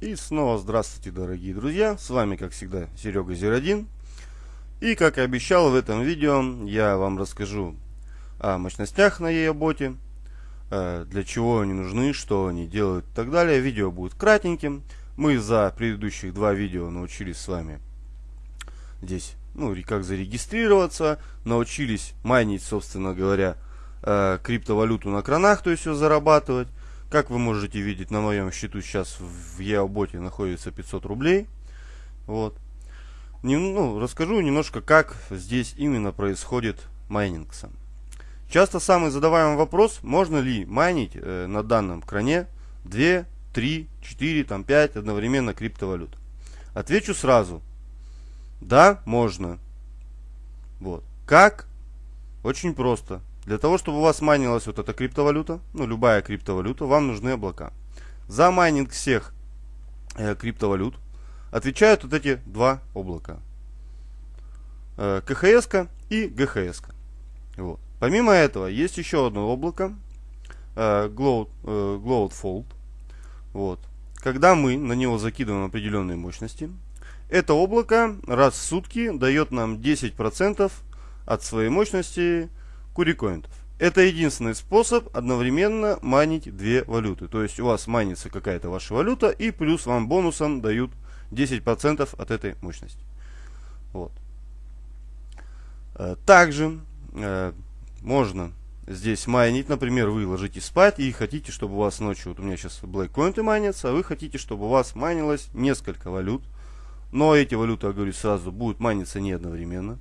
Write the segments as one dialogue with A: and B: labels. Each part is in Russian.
A: И снова здравствуйте, дорогие друзья. С вами, как всегда, Серега Зер1. И, как и обещал, в этом видео я вам расскажу о мощностях на EOBOT, э, для чего они нужны, что они делают и так далее. Видео будет кратеньким. Мы за предыдущих два видео научились с вами здесь, ну, как зарегистрироваться, научились майнить, собственно говоря, э, криптовалюту на кранах, то есть все зарабатывать. Как вы можете видеть, на моем счету сейчас в EOBOT находится 500 рублей. Вот. Не, ну, расскажу немножко, как здесь именно происходит майнинг сам. Часто самый задаваемый вопрос, можно ли майнить э, на данном кране 2, 3, 4, там 5 одновременно криптовалют. Отвечу сразу. Да, можно. Вот. Как? Очень просто. Для того, чтобы у вас майнилась вот эта криптовалюта, ну любая криптовалюта, вам нужны облака. За майнинг всех э, криптовалют отвечают вот эти два облака. Э, КХС и ГХС. Вот. Помимо этого, есть еще одно облако, э, Cloud, э, Cloud Вот. Когда мы на него закидываем определенные мощности, это облако раз в сутки дает нам 10% от своей мощности курикоинтов. Это единственный способ одновременно майнить две валюты. То есть у вас майнится какая-то ваша валюта и плюс вам бонусом дают 10% от этой мощности. Вот. Э, также э, можно здесь майнить, например, вы ложитесь спать и хотите, чтобы у вас ночью, вот у меня сейчас Coin майнится, а вы хотите, чтобы у вас майнилось несколько валют. Но эти валюты, я говорю сразу, будут майниться не одновременно.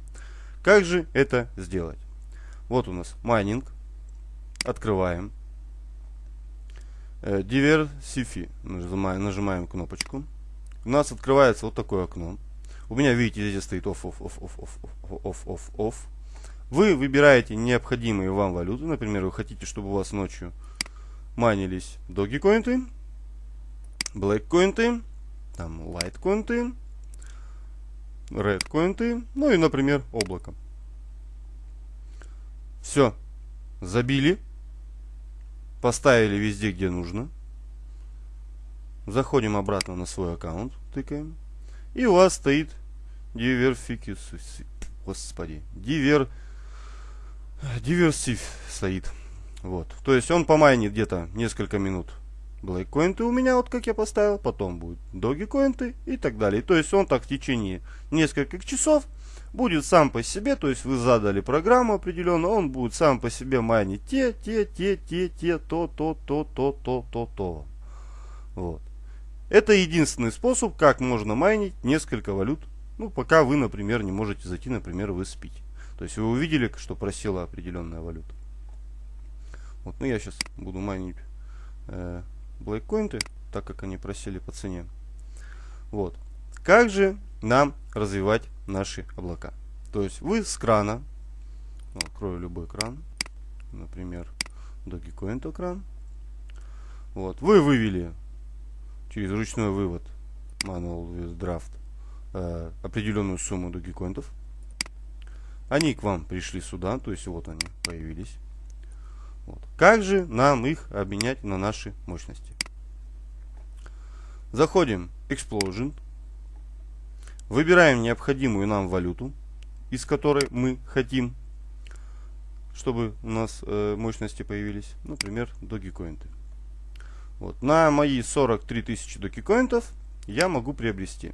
A: Как же это сделать? Вот у нас майнинг. Открываем. Diversify. Нажимаем, нажимаем кнопочку. У нас открывается вот такое окно. У меня, видите, здесь стоит off, off, off, off, off, off, off, off. Вы выбираете необходимые вам валюты. Например, вы хотите, чтобы у вас ночью майнились Dogecoin, Blackcoin, там Litecoin, Redcoin, ну и, например, облако. Все. Забили. Поставили везде, где нужно. Заходим обратно на свой аккаунт. Тыкаем. И у вас стоит диверфикус. Господи. Дивер... Диверсив стоит. Вот. То есть он помайнит где-то несколько минут Blackcoin у меня, вот как я поставил, потом будет Dogecoin и так далее. То есть он так в течение нескольких часов будет сам по себе, то есть вы задали программу определенную, он будет сам по себе майнить те, те, те, те, те, то, то, то, то, то, то, то. Вот. Это единственный способ, как можно майнить несколько валют, ну, пока вы, например, не можете зайти, например, вы спите. То есть вы увидели, что просела определенная валюта. Вот, ну я сейчас буду майнить э, блэккоинты, так как они просели по цене. Вот. Как же нам развивать наши облака. То есть вы с крана, ну, открою любой кран, например, Dogecoin кран, вот, вы вывели через ручной вывод Manual Draft э, определенную сумму Dogecoin. Они к вам пришли сюда, то есть вот они появились. Вот. Как же нам их обменять на наши мощности? Заходим Explosion, Выбираем необходимую нам валюту, из которой мы хотим, чтобы у нас э, мощности появились. Например, Dogecoin. Вот. На мои 43 тысячи Dogecoin я могу приобрести.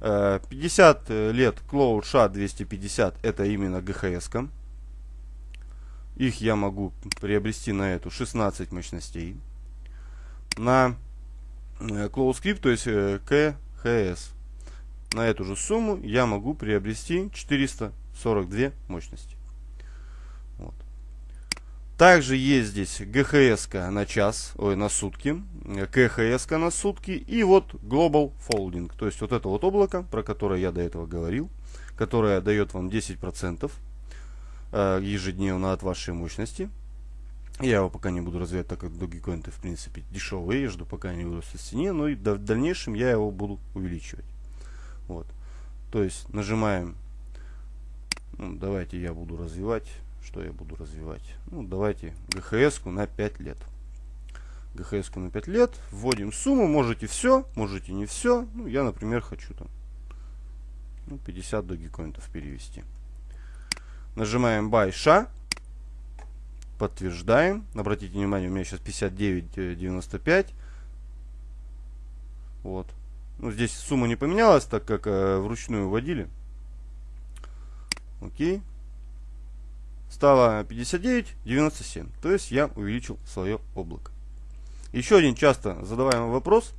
A: Э, 50 лет Cloud SHA 250 это именно GHS. -ка. Их я могу приобрести на эту 16 мощностей. На э, Cloud Script, то есть э, KHS на эту же сумму я могу приобрести 442 мощности. Вот. Также есть здесь ГХС на час, ой, на сутки, КХС на сутки и вот Global Folding. То есть вот это вот облако, про которое я до этого говорил, которое дает вам 10% э, ежедневно от вашей мощности. Я его пока не буду развивать, так как Dogecoin в принципе дешевый, я жду пока не вырастет в цене, но и в дальнейшем я его буду увеличивать. Вот. То есть нажимаем, ну, давайте я буду развивать, что я буду развивать? Ну, давайте ГХС на 5 лет. ГХС на 5 лет, вводим сумму, можете все, можете не все. Ну, я, например, хочу там ну, 50 догикоинтов перевести. Нажимаем SHA, подтверждаем. Обратите внимание, у меня сейчас 59.95. Вот. Ну, здесь сумма не поменялась, так как э, вручную вводили. Окей. Стало 59.97. То есть я увеличил свое облако. Еще один часто задаваемый вопрос.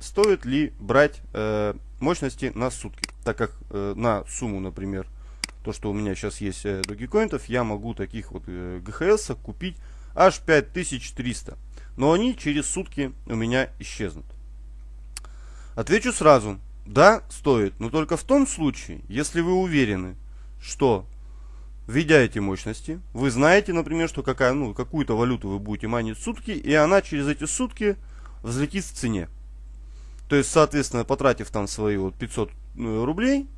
A: Стоит ли брать э, мощности на сутки? Так как э, на сумму, например, то, что у меня сейчас есть э, Dogecoin, я могу таких вот э, ГХС купить аж 5300. Но они через сутки у меня исчезнут. Отвечу сразу. Да, стоит, но только в том случае, если вы уверены, что введя эти мощности, вы знаете, например, что какая, ну, какую-то валюту вы будете майнить сутки, и она через эти сутки взлетит в цене. То есть, соответственно, потратив там свои вот 500 э, рублей,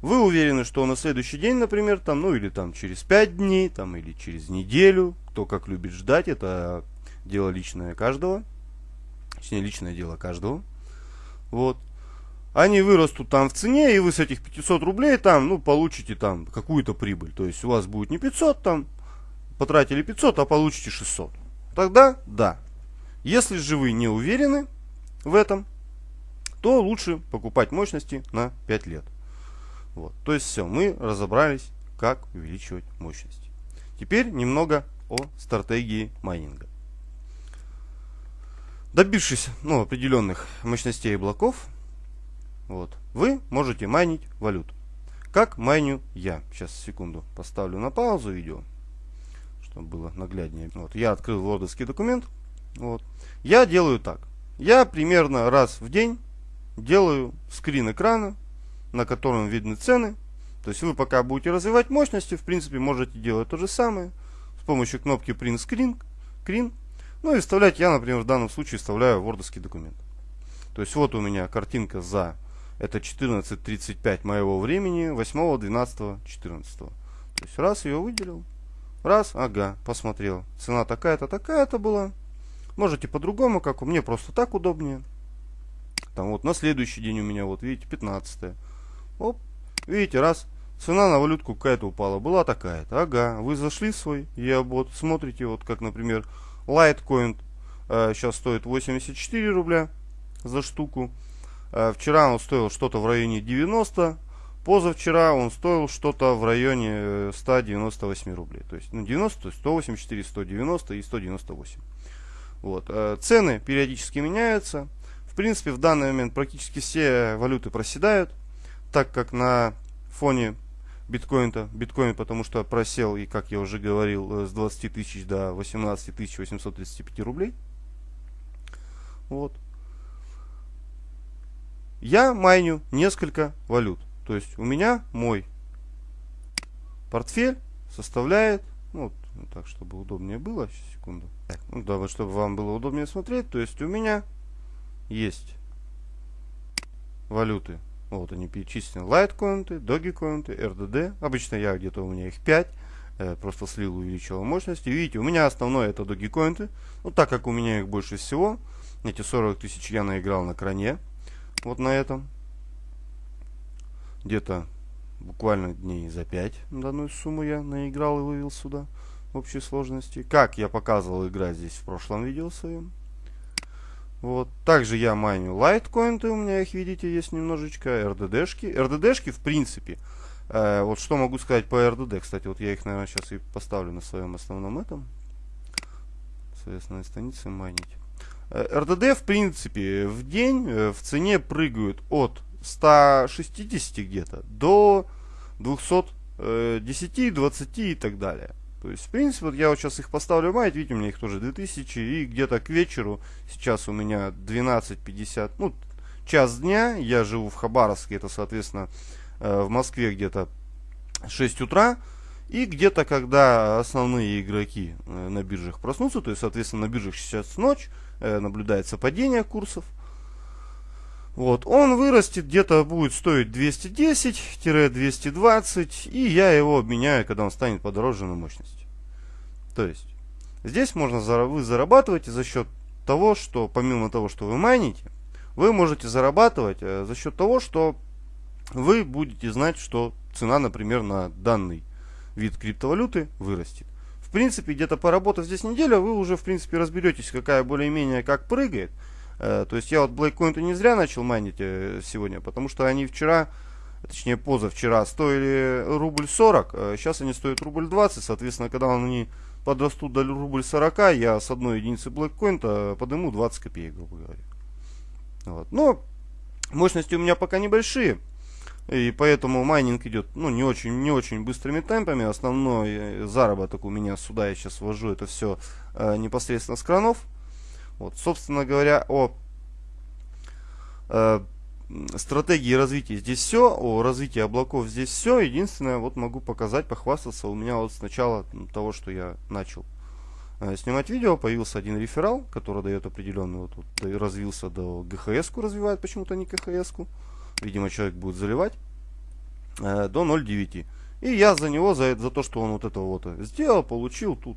A: вы уверены, что на следующий день, например, там, ну или там через 5 дней, там или через неделю, кто как любит ждать, это дело личное каждого, точнее личное дело каждого, вот, они вырастут там в цене, и вы с этих 500 рублей там, ну, получите там какую-то прибыль, то есть у вас будет не 500 там, потратили 500, а получите 600. Тогда да. Если же вы не уверены в этом, то лучше покупать мощности на 5 лет. Вот. То есть все, мы разобрались, как увеличивать мощность. Теперь немного о стратегии майнинга. Добившись ну, определенных мощностей блоков, вот, вы можете майнить валюту. Как майню я? Сейчас, секунду, поставлю на паузу видео, чтобы было нагляднее. Вот, я открыл вордовский документ. Вот. Я делаю так. Я примерно раз в день делаю скрин экрана на котором видны цены. То есть вы пока будете развивать мощности, в принципе, можете делать то же самое с помощью кнопки Print Screen. screen. Ну и вставлять я, например, в данном случае вставляю вордовский документ. То есть вот у меня картинка за это 14.35 моего времени, 8, 12, 14. То есть раз ее выделил, раз, ага, посмотрел. Цена такая-то, такая-то была. Можете по-другому, как у меня просто так удобнее. Там вот на следующий день у меня, вот видите, 15. Оп, видите, раз цена на валютку какая-то упала, была такая-то. Ага, вы зашли в свой EOBOT, смотрите, вот как, например, Litecoin э, сейчас стоит 84 рубля за штуку. Э, вчера он стоил что-то в районе 90, позавчера он стоил что-то в районе 198 э, рублей. То есть, ну, 90, то есть 184, 190 и 198. Вот. Э, цены периодически меняются. В принципе, в данный момент практически все валюты проседают так как на фоне биткоина, биткоин потому что просел, и как я уже говорил, э, с 20 тысяч до 18 тысяч 835 рублей. Вот. Я майню несколько валют. То есть у меня мой портфель составляет, ну, вот, так, чтобы удобнее было, сейчас, секунду. Так, ну, да, чтобы вам было удобнее смотреть, то есть у меня есть валюты вот они перечислены. Litecoin, Dogecoin, RDD. Обычно я где-то у меня их 5. Э, просто слил, увеличил мощность. И видите, у меня основное это Dogecoin. Ну, так как у меня их больше всего, эти 40 тысяч я наиграл на кране. Вот на этом. Где-то буквально дней за 5 данную сумму я наиграл и вывел сюда в общей сложности. Как я показывал играть здесь в прошлом видео своем. Вот. Также я майню Litecoin, у меня их, видите, есть немножечко, RDD-шки. RDD-шки, в принципе, э, вот что могу сказать по RDD, кстати, вот я их, наверное, сейчас и поставлю на своем основном этом, основной странице майнить. Э, RDD, в принципе, в день э, в цене прыгают от 160 где-то до 210, 20 и так далее. То есть, в принципе, вот я вот сейчас их поставлю майт, видите, у меня их тоже 2000, и где-то к вечеру, сейчас у меня 12.50, ну, час дня, я живу в Хабаровске, это, соответственно, э, в Москве где-то 6 утра, и где-то, когда основные игроки э, на биржах проснутся, то есть, соответственно, на биржах сейчас ночь, э, наблюдается падение курсов, вот, он вырастет, где-то будет стоить 210-220, и я его обменяю, когда он станет подороже на мощности. То есть, здесь можно вы зарабатываете за счет того, что помимо того, что вы майните, вы можете зарабатывать э, за счет того, что вы будете знать, что цена, например, на данный вид криптовалюты вырастет. В принципе, где-то поработав здесь неделю, вы уже, в принципе, разберетесь, какая более-менее как прыгает. Э, то есть я вот Blackcoin не зря начал майнить э, сегодня, потому что они вчера, точнее позавчера, стоили рубль 40, сейчас они стоят рубль 20, соответственно, когда они подрастут до рубль 40, я с одной единицы Blackcoin подниму 20 копеек, грубо говоря. Вот. Но мощности у меня пока небольшие. И поэтому майнинг идет ну, не, очень, не очень быстрыми темпами. Основной э, заработок у меня сюда я сейчас ввожу это все э, непосредственно с кранов. Вот, собственно говоря, о э, стратегии развития здесь все, о развитии облаков здесь все. Единственное, вот могу показать, похвастаться. У меня вот с начала того, что я начал э, снимать видео, появился один реферал, который дает определенный, вот, вот развился до ГХС-ку, развивает почему-то не КХС-ку. Видимо, человек будет заливать э, до 0.9. И я за него, за, за то, что он вот это вот сделал, получил тут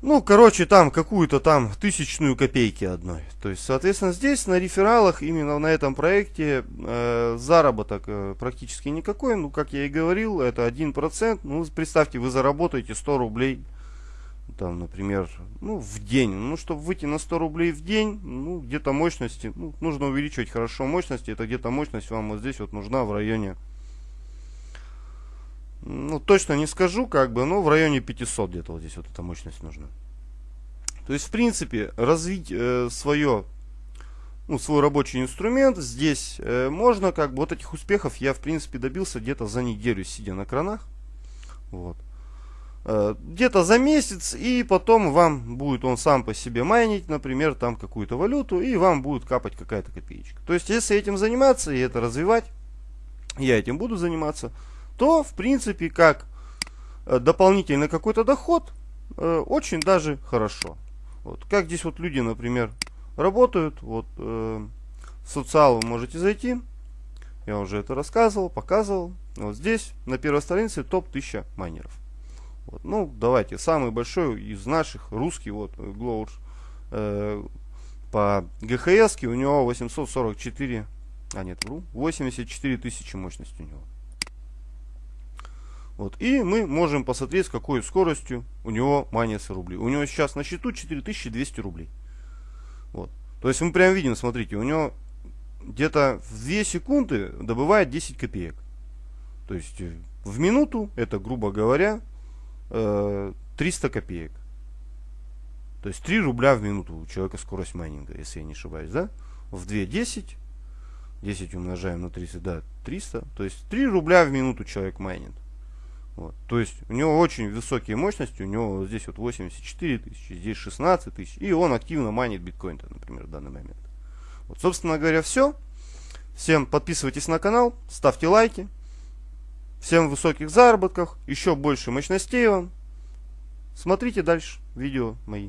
A: ну, короче, там какую-то там тысячную копейки одной. То есть, соответственно, здесь на рефералах, именно на этом проекте, э, заработок э, практически никакой. Ну, как я и говорил, это 1%. Ну, представьте, вы заработаете 100 рублей, там, например, ну, в день. Ну, чтобы выйти на 100 рублей в день, ну, где-то мощности, ну, нужно увеличивать хорошо мощности. Это где-то мощность вам вот здесь вот нужна в районе ну, точно не скажу, как бы, но в районе 500 где-то вот здесь вот эта мощность нужна. То есть, в принципе, развить э, свое, ну, свой рабочий инструмент здесь э, можно, как бы, вот этих успехов я, в принципе, добился где-то за неделю, сидя на кранах. Вот. Э, где-то за месяц, и потом вам будет он сам по себе майнить, например, там какую-то валюту, и вам будет капать какая-то копеечка. То есть, если этим заниматься и это развивать, я этим буду заниматься, то, в принципе, как э, дополнительный какой-то доход, э, очень даже хорошо. Вот. Как здесь вот люди, например, работают. Вот э, в социал вы можете зайти. Я уже это рассказывал, показывал. Вот здесь на первой странице топ 1000 майнеров. Вот. Ну, давайте, самый большой из наших, русский, вот, Глоуш, э, по ГХС у него 844, а нет, вру, 84 тысячи мощности у него. Вот. И мы можем посмотреть, с какой скоростью у него майнится рубли. У него сейчас на счету 4200 рублей. Вот. То есть мы прям видим, смотрите, у него где-то в 2 секунды добывает 10 копеек. То есть э, в минуту это, грубо говоря, 300 э, копеек. То есть 3 рубля в минуту у человека скорость майнинга, если я не ошибаюсь, да? В 2 10. 10 умножаем на 30, да, 300. То есть 3 рубля в минуту человек майнит. Вот. То есть у него очень высокие мощности, у него здесь вот 84 тысячи, здесь 16 тысяч, и он активно майнит биткоин, например, в данный момент. Вот, собственно говоря, все. Всем подписывайтесь на канал, ставьте лайки. Всем высоких заработков, еще больше мощностей вам. Смотрите дальше видео мои.